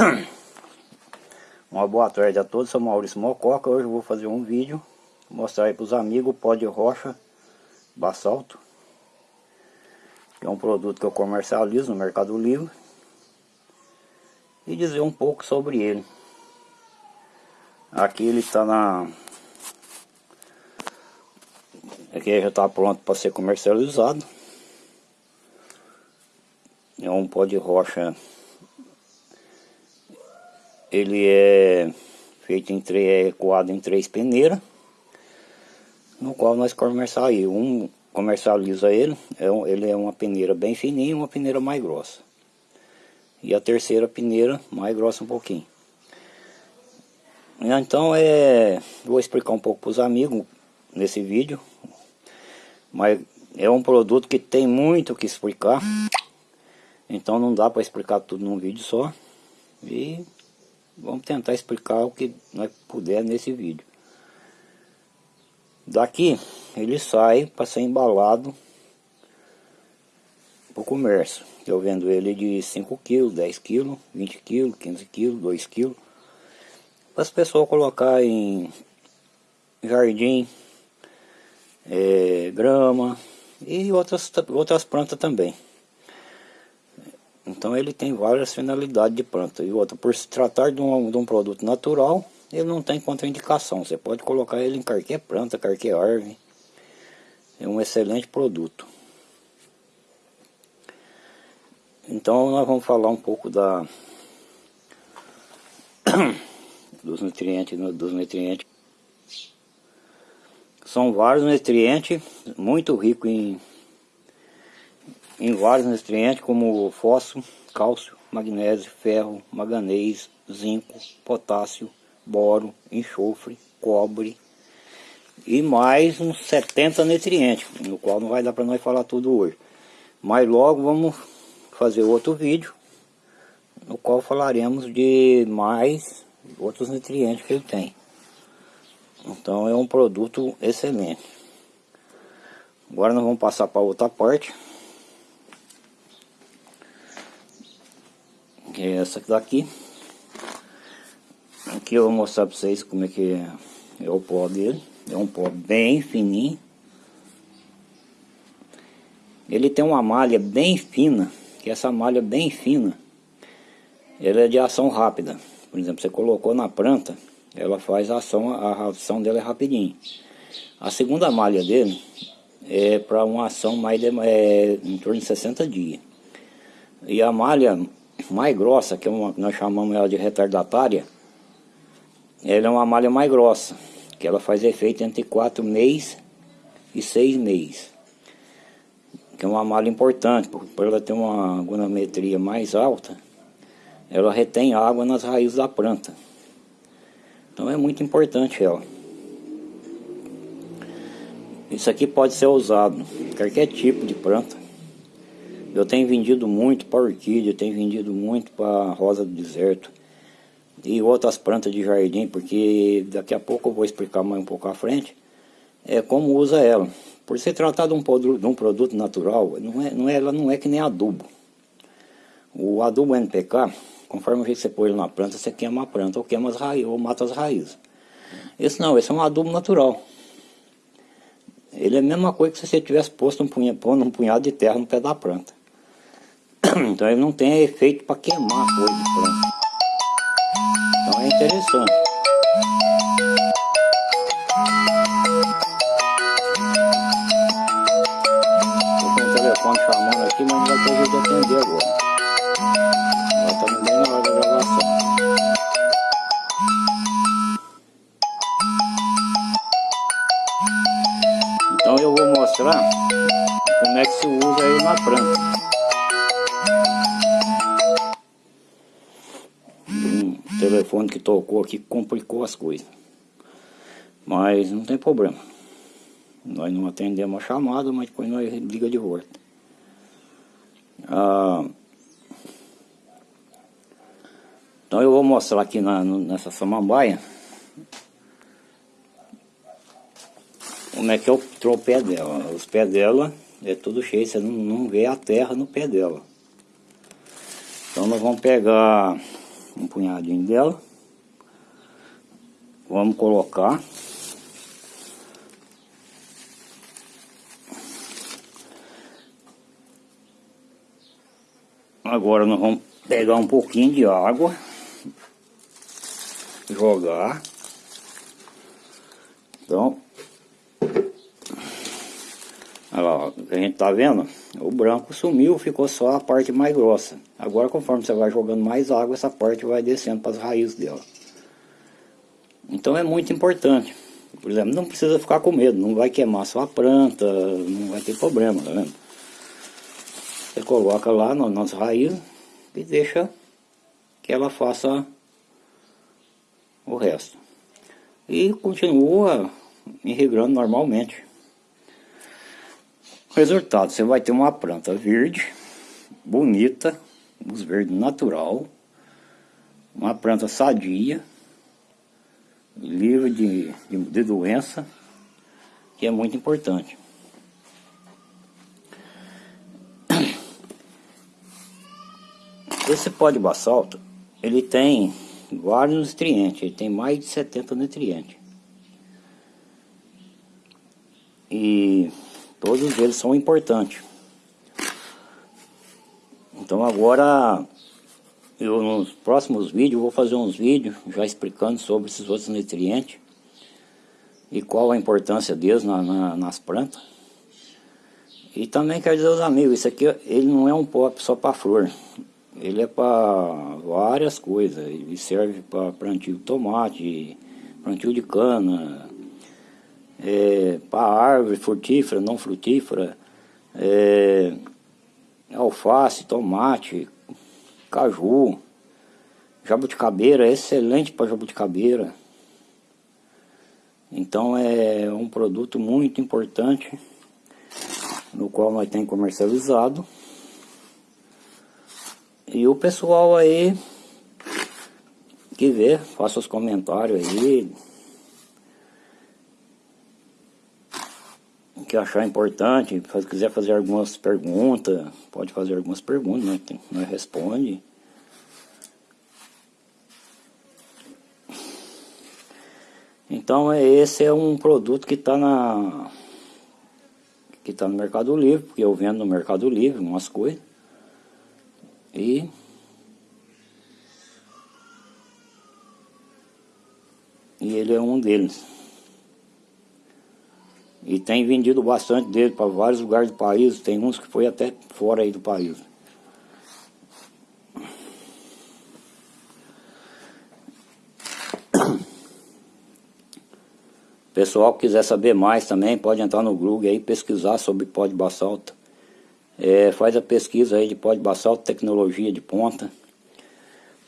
Uma boa tarde a todos, sou Maurício Mococa, hoje eu vou fazer um vídeo, mostrar aí para os amigos o pó de rocha basalto, que é um produto que eu comercializo no Mercado Livre, e dizer um pouco sobre ele. Aqui ele está na... Aqui já está pronto para ser comercializado. É um pó de rocha ele é feito em três, é coado em três peneiras, no qual nós comercializamos. Um comercializa ele, é um, ele é uma peneira bem fininha uma peneira mais grossa. E a terceira peneira mais grossa um pouquinho. Então é, vou explicar um pouco para os amigos nesse vídeo, mas é um produto que tem muito o que explicar, então não dá para explicar tudo num vídeo só. E Vamos tentar explicar o que nós puder nesse vídeo. Daqui ele sai para ser embalado para o comércio. Eu vendo ele de 5 kg, 10 kg, 20 kg, 15 kg, 2 kg. Para as pessoas colocar em jardim, é, grama e outras, outras plantas também. Então ele tem várias finalidades de planta. E outra, por se tratar de um, de um produto natural, ele não tem contraindicação. Você pode colocar ele em qualquer planta, qualquer árvore. É um excelente produto. Então nós vamos falar um pouco da dos nutrientes, dos nutrientes. São vários nutrientes muito ricos em em vários nutrientes como fósforo, cálcio, magnésio, ferro, manganês, zinco, potássio, boro, enxofre, cobre e mais uns 70 nutrientes, no qual não vai dar para nós falar tudo hoje. Mas logo vamos fazer outro vídeo, no qual falaremos de mais outros nutrientes que ele tem. Então é um produto excelente. Agora nós vamos passar para outra parte. É essa daqui. Aqui eu vou mostrar para vocês como é que é, é o pó dele. É um pó bem fininho. Ele tem uma malha bem fina, que essa malha bem fina, ela é de ação rápida. Por exemplo, você colocou na planta, ela faz a ação, a ação dela é rapidinho. A segunda malha dele é para uma ação mais de, é, em torno de 60 dias. E a malha mais grossa, que é uma, nós chamamos ela de retardatária, ela é uma malha mais grossa, que ela faz efeito entre 4 meses e 6 meses. Que é uma malha importante, porque por ela ter uma agronometria mais alta, ela retém água nas raízes da planta. Então é muito importante ela. Isso aqui pode ser usado em qualquer tipo de planta. Eu tenho vendido muito para orquídea, tenho vendido muito para rosa do deserto e outras plantas de jardim, porque daqui a pouco eu vou explicar mais um pouco à frente é como usa ela. Por se tratar de um, de um produto natural, não é, não é, ela não é que nem adubo. O adubo NPK, conforme você põe ele na planta, você queima a planta ou queima as raízes, ou mata as raízes. Esse não, esse é um adubo natural. Ele é a mesma coisa que se você tivesse posto um, punha, pondo um punhado de terra no pé da planta. Então ele não tem efeito para queimar a folha de planta. Então é interessante. Estou com o telefone chamando aqui, mas não vai ter jeito de atender agora. Tocou aqui complicou as coisas. Mas não tem problema. Nós não atendemos a chamada, mas depois nós liga de volta. Ah, então eu vou mostrar aqui na, nessa samambaia como é que é o, pé dela. Os pés dela é tudo cheio, você não, não vê a terra no pé dela. Então nós vamos pegar um punhadinho dela. Vamos colocar. Agora nós vamos pegar um pouquinho de água, jogar. Então, olha lá, a gente tá vendo? O branco sumiu, ficou só a parte mais grossa. Agora conforme você vai jogando mais água, essa parte vai descendo para as raízes dela. Então é muito importante. Por exemplo, não precisa ficar com medo, não vai queimar sua planta, não vai ter problema, tá vendo? Você coloca lá no, nas raízes e deixa que ela faça o resto. E continua irrigando normalmente. Resultado, você vai ter uma planta verde, bonita, luz verde natural, uma planta sadia, livre de, de, de doença, que é muito importante. Esse pó de basalto, ele tem vários nutrientes, ele tem mais de 70 nutrientes. E todos eles são importantes. Então agora, eu nos próximos vídeos, vou fazer uns vídeos já explicando sobre esses outros nutrientes e qual a importância deles na, na, nas plantas. E também quero dizer aos amigos, isso aqui ele não é um pó só para flor. Ele é para várias coisas. Ele serve para plantio de tomate, plantio de cana, é, para árvore frutífera, não frutífera, é, alface, tomate, caju, jabuticabeira, é excelente para jabuticabeira. Então é um produto muito importante, no qual nós temos comercializado. E o pessoal aí que vê, faça os comentários aí. Que achar importante, se quiser fazer algumas perguntas, pode fazer algumas perguntas, né? Nós responde. Então esse é um produto que está na que está no Mercado Livre, porque eu vendo no Mercado Livre umas coisas. E e ele é um deles. E tem vendido bastante dele para vários lugares do país, tem uns que foi até fora aí do país. Pessoal que quiser saber mais também, pode entrar no Google aí pesquisar sobre pó de basalto. É, faz a pesquisa aí de pó de basalto, tecnologia de ponta,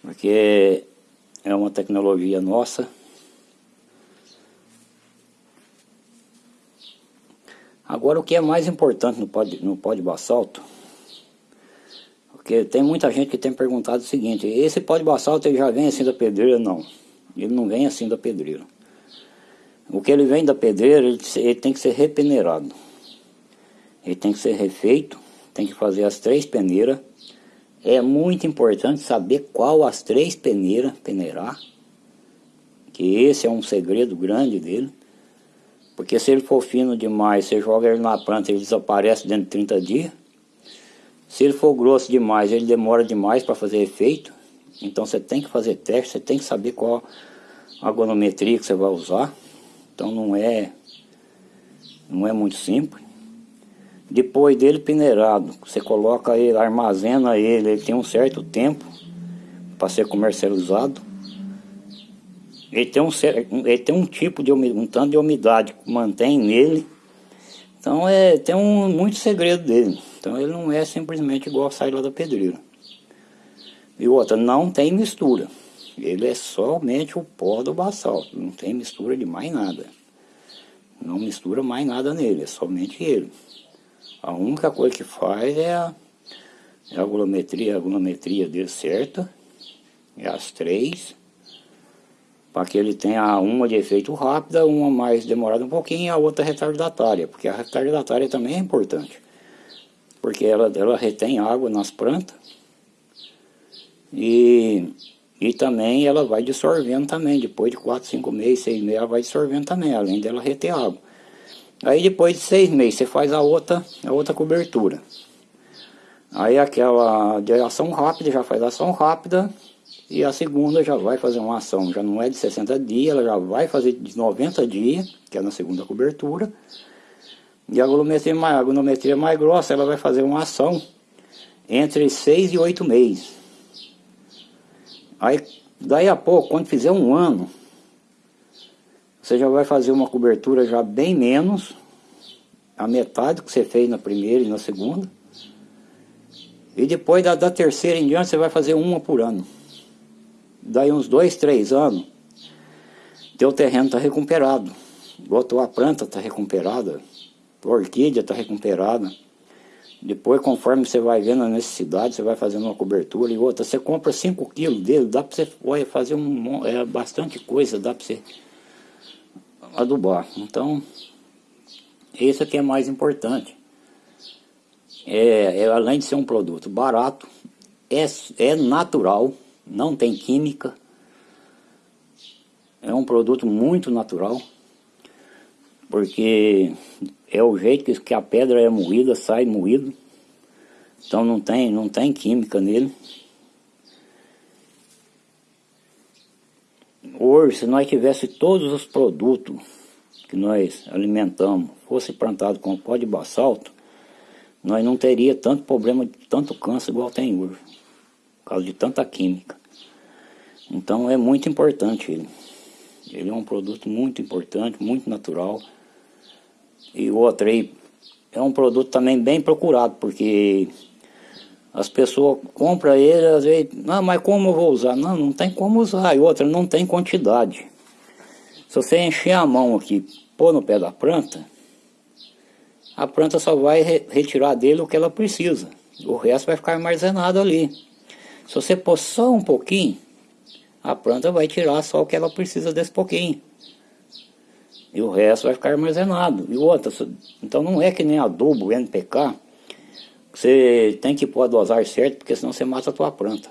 porque é uma tecnologia nossa. Agora o que é mais importante no pó de, no pó de basalto, porque tem muita gente que tem perguntado o seguinte, esse pó de basalto ele já vem assim da pedreira? Não, ele não vem assim da pedreira. O que ele vem da pedreira, ele, ele tem que ser repeneirado. Ele tem que ser refeito tem que fazer as três peneiras. É muito importante saber qual as três peneiras peneirar, que esse é um segredo grande dele. Porque se ele for fino demais, você joga ele na planta, ele desaparece dentro de 30 dias. Se ele for grosso demais, ele demora demais para fazer efeito. Então você tem que fazer teste, você tem que saber qual a agronometria que você vai usar. Então não é, não é muito simples. Depois dele peneirado, você coloca ele, armazena ele, ele tem um certo tempo para ser comercializado. Ele tem um, ele tem um tipo de um tanto de umidade que mantém nele. Então é, tem um, muito segredo dele. Então ele não é simplesmente igual sair lá da pedreira. E outra, não tem mistura. Ele é somente o pó do basalto, não tem mistura de mais nada. Não mistura mais nada nele, é somente ele. A única coisa que faz é a, é a volumetria, a volumetria dele certa, é as três, para que ele tenha uma de efeito rápida, uma mais demorada um pouquinho e a outra retardatária, porque a retardatária também é importante, porque ela, ela retém água nas plantas e E também ela vai dissolvendo também, depois de 4, 5 meses, 6 meses, ela vai dissolvendo também, além dela reter água. Aí depois de 6 meses você faz a outra, a outra cobertura. Aí aquela de ação rápida já faz ação rápida e a segunda já vai fazer uma ação, já não é de 60 dias, ela já vai fazer de 90 dias, que é na segunda cobertura. E a volumetria mais, a mais grossa, ela vai fazer uma ação entre 6 e 8 meses. Aí, daí a pouco, quando fizer um ano, você já vai fazer uma cobertura já bem menos, a metade que você fez na primeira e na segunda. E depois da, da terceira em diante, você vai fazer uma por ano. Daí uns dois, três anos, teu terreno está recuperado. Botou a planta está recuperada, a orquídea está recuperada. Depois, conforme você vai vendo a necessidade, você vai fazendo uma cobertura e outra. Você compra 5 quilos dele, dá para você fazer um, é, bastante coisa, dá para você adubar. Então, isso aqui é mais importante. É, é, além de ser um produto barato, é, é natural, não tem química. É um produto muito natural, porque é o jeito que, a pedra é moída, sai moído. Então não tem, não tem química nele. Hoje, se nós tivesse todos os produtos que nós alimentamos, fosse plantado com pó de basalto, nós não teria tanto problema tanto câncer igual tem hoje, por causa de tanta química. Então é muito importante ele. Ele é um produto muito importante, muito natural. E o outro aí é um produto também bem procurado, porque as pessoas compram ele, às vezes, não, mas como eu vou usar? Não, não tem como usar. E outra, não tem quantidade. Se você encher a mão aqui, pôr no pé da planta, a planta só vai re retirar dele o que ela precisa. O resto vai ficar armazenado ali. Se você pôr só um pouquinho, a planta vai tirar só o que ela precisa desse pouquinho. E o resto vai ficar armazenado. E outra, então não é que nem adubo, NPK, você tem que pôr a dosar certo, porque senão você mata a tua planta.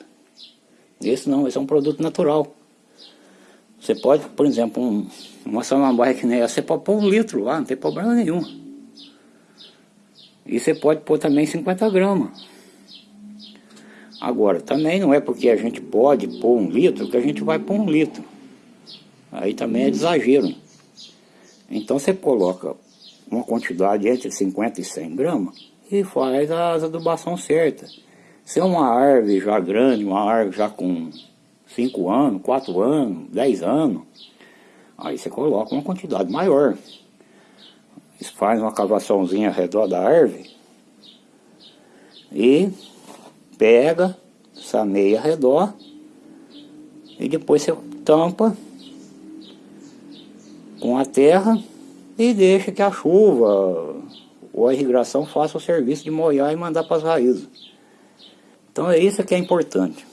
Esse não, esse é um produto natural. Você pode, por exemplo, um, uma samambaia que nem essa, você pode pôr um litro lá, não tem problema nenhum. E você pode pôr também 50 gramas. Agora, também não é porque a gente pode pôr um litro que a gente vai pôr um litro. Aí também é exagero. Então você coloca uma quantidade entre 50 e 100 gramas e faz as adubação certa. Se é uma árvore já grande, uma árvore já com 5 anos, 4 anos, 10 anos, aí você coloca uma quantidade maior. Faz uma cavaçãozinha ao redor da árvore e pega, sameia ao redor e depois você tampa com a terra e deixa que a chuva ou a irrigação faça o serviço de molhar e mandar para as raízes. Então é isso que é importante.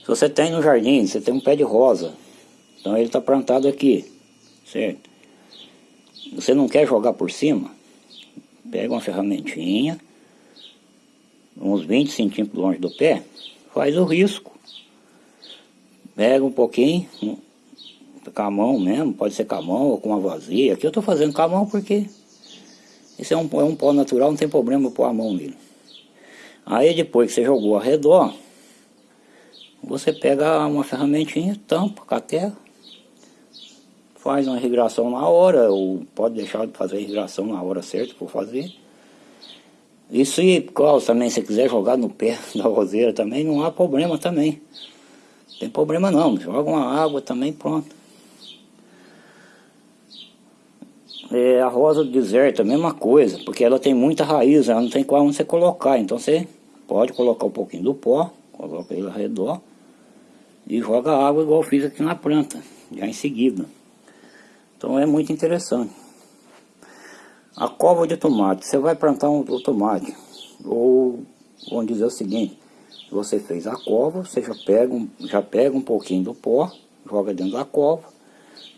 Se você tem no jardim, você tem um pé de rosa, então ele está plantado aqui, certo? Você não quer jogar por cima? Pega uma ferramentinha, uns 20 centímetros longe do pé, faz o risco. Pega um pouquinho, com a mão mesmo, pode ser com a mão ou com uma vazia. Aqui eu estou fazendo com a mão porque esse é um, é um pó natural, não tem problema pôr a mão nele. Aí depois que você jogou ao redor, você pega uma ferramentinha, tampa com a terra, faz uma irrigação na hora, ou pode deixar de fazer a irrigação na hora certa por fazer. E se, qual, também, se quiser jogar no pé da roseira também, não há problema também. Não tem problema não, joga uma água também, pronto. É, a rosa do deserto, a mesma coisa, porque ela tem muita raiz, ela não tem qual onde você colocar. Então você pode colocar um pouquinho do pó, coloca ele ao redor e joga água igual eu fiz aqui na planta, já em seguida. Então é muito interessante. A cova de tomate, você vai plantar um, tomate, ou vamos dizer o seguinte, você fez a cova, você já pega, um, já pega um pouquinho do pó, joga dentro da cova,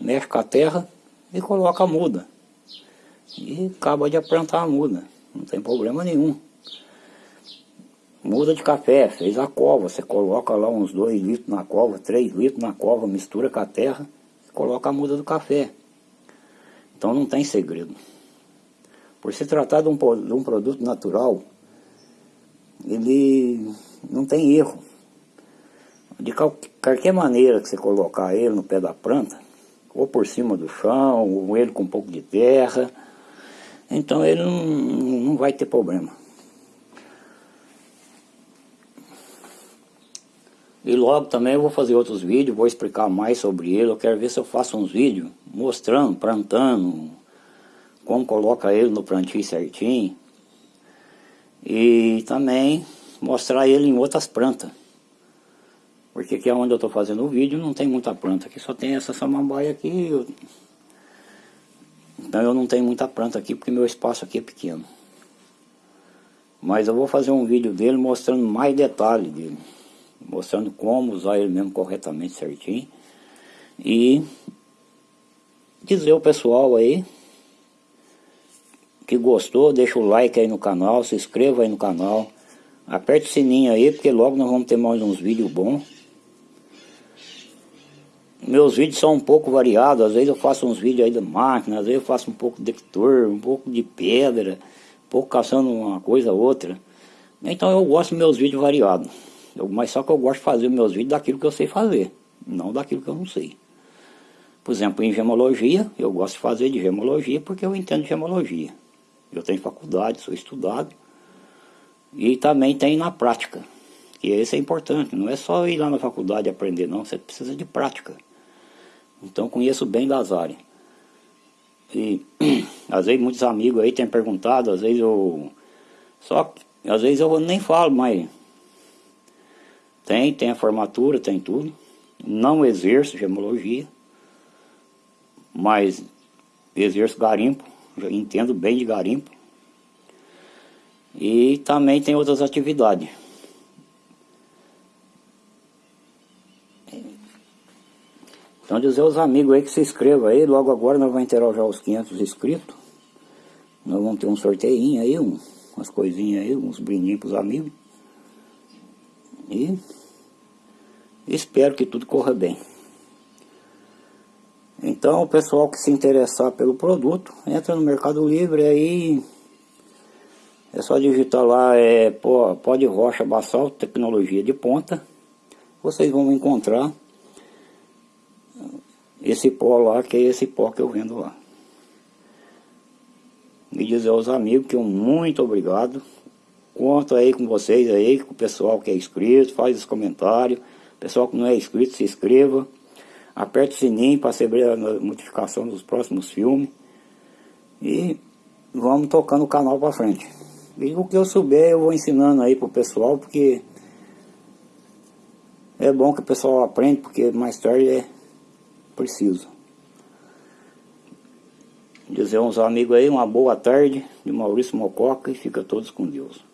mexe com a terra e coloca a muda e acaba de plantar a muda, não tem problema nenhum. Muda de café, fez a cova, você coloca lá uns 2 litros na cova, 3 litros na cova, mistura com a terra, coloca a muda do café. Então não tem segredo. Por se tratar de um, de um produto natural, ele não tem erro. De qualquer maneira que você colocar ele no pé da planta, ou por cima do chão, ou ele com um pouco de terra, então ele não, não vai ter problema. E logo também eu vou fazer outros vídeos, vou explicar mais sobre ele. Eu quero ver se eu faço uns vídeos mostrando, plantando, como coloca ele no plantio certinho. E também mostrar ele em outras plantas. Porque aqui é onde eu estou fazendo o vídeo não tem muita planta, aqui só tem essa samambaia aqui. Eu... Então eu não tenho muita planta aqui porque meu espaço aqui é pequeno. Mas eu vou fazer um vídeo dele mostrando mais detalhes dele. Mostrando como usar ele mesmo corretamente certinho. E dizer ao pessoal aí que gostou, deixa o like aí no canal, se inscreva aí no canal. Aperte o sininho aí, porque logo nós vamos ter mais uns vídeos bons. Meus vídeos são um pouco variados, às vezes eu faço uns vídeos aí da máquina, às vezes eu faço um pouco de detector, um pouco de pedra, um pouco caçando uma coisa ou outra. Então eu gosto dos meus vídeos variados. Eu, mas só que eu gosto de fazer meus vídeos daquilo que eu sei fazer, não daquilo que eu não sei. Por exemplo, em gemologia, eu gosto de fazer de gemologia porque eu entendo gemologia. Eu tenho faculdade, sou estudado. E também tem na prática, que esse é importante. Não é só ir lá na faculdade aprender, não. Você precisa de prática. Então conheço bem das áreas. E às vezes muitos amigos aí têm perguntado, às vezes eu. Só às vezes eu nem falo, mas tem, tem a formatura, tem tudo. Não exerço gemologia, mas exerço garimpo, já entendo bem de garimpo. E também tem outras atividades. Então dizer aos amigos aí que se inscrevam aí, logo agora nós vamos inteirar já os 500 inscritos. Nós vamos ter um sorteio aí, um, umas coisinhas aí, uns brindinhos para os amigos. E espero que tudo corra bem. Então o pessoal que se interessar pelo produto, entra no Mercado Livre aí. É só digitar lá, é pó de rocha basal, tecnologia de ponta. Vocês vão encontrar esse pó lá, que é esse pó que eu vendo lá. E dizer aos amigos que um muito obrigado. Conto aí com vocês aí, com o pessoal que é inscrito, faz os comentários. Pessoal que não é inscrito, se inscreva. Aperte o sininho para receber a notificação dos próximos filmes. E vamos tocando o canal para frente. E o que eu souber eu vou ensinando aí pro pessoal, porque é bom que o pessoal aprenda, porque mais tarde é preciso. Dizer aos amigos aí uma boa tarde de Maurício Mococa e fica todos com Deus.